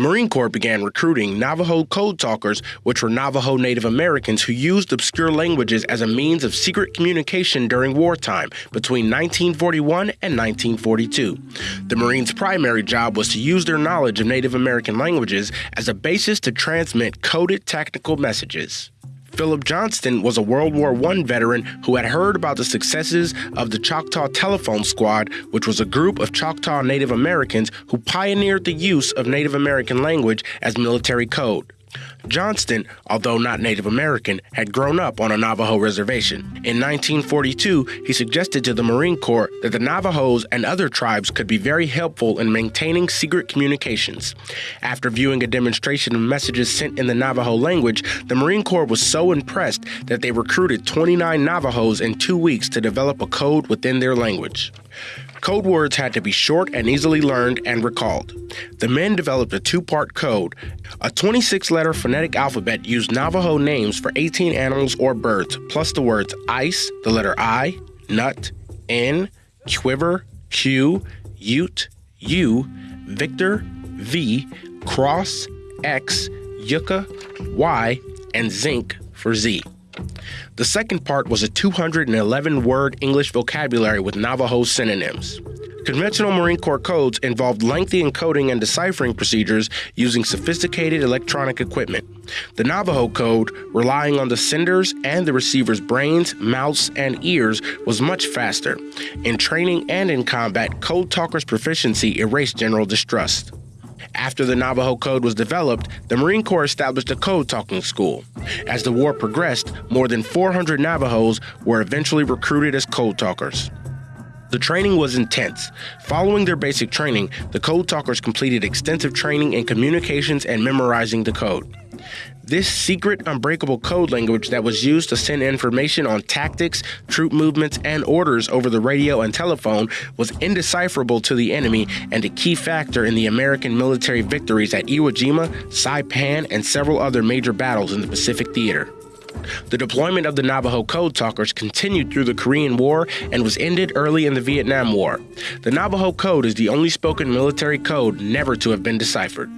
the Marine Corps began recruiting Navajo code talkers, which were Navajo Native Americans who used obscure languages as a means of secret communication during wartime between 1941 and 1942. The Marines' primary job was to use their knowledge of Native American languages as a basis to transmit coded technical messages. Philip Johnston was a World War I veteran who had heard about the successes of the Choctaw Telephone Squad, which was a group of Choctaw Native Americans who pioneered the use of Native American language as military code. Johnston, although not Native American, had grown up on a Navajo reservation. In 1942, he suggested to the Marine Corps that the Navajos and other tribes could be very helpful in maintaining secret communications. After viewing a demonstration of messages sent in the Navajo language, the Marine Corps was so impressed that they recruited 29 Navajos in two weeks to develop a code within their language. Code words had to be short and easily learned and recalled. The men developed a two part code. A 26 letter phonetic alphabet used Navajo names for 18 animals or birds, plus the words ice, the letter I, nut, N, quiver, Q, Ute, U, Victor, V, Cross, X, Yucca, Y, and Zinc for Z. The second part was a 211 word English vocabulary with Navajo synonyms. Conventional Marine Corps codes involved lengthy encoding and deciphering procedures using sophisticated electronic equipment. The Navajo code, relying on the sender's and the receiver's brains, mouths, and ears, was much faster. In training and in combat, code talkers' proficiency erased general distrust. After the Navajo Code was developed, the Marine Corps established a code talking school. As the war progressed, more than 400 Navajos were eventually recruited as code talkers. The training was intense. Following their basic training, the code talkers completed extensive training in communications and memorizing the code. This secret, unbreakable code language that was used to send information on tactics, troop movements, and orders over the radio and telephone was indecipherable to the enemy and a key factor in the American military victories at Iwo Jima, Saipan, and several other major battles in the Pacific Theater. The deployment of the Navajo Code Talkers continued through the Korean War and was ended early in the Vietnam War. The Navajo Code is the only spoken military code never to have been deciphered.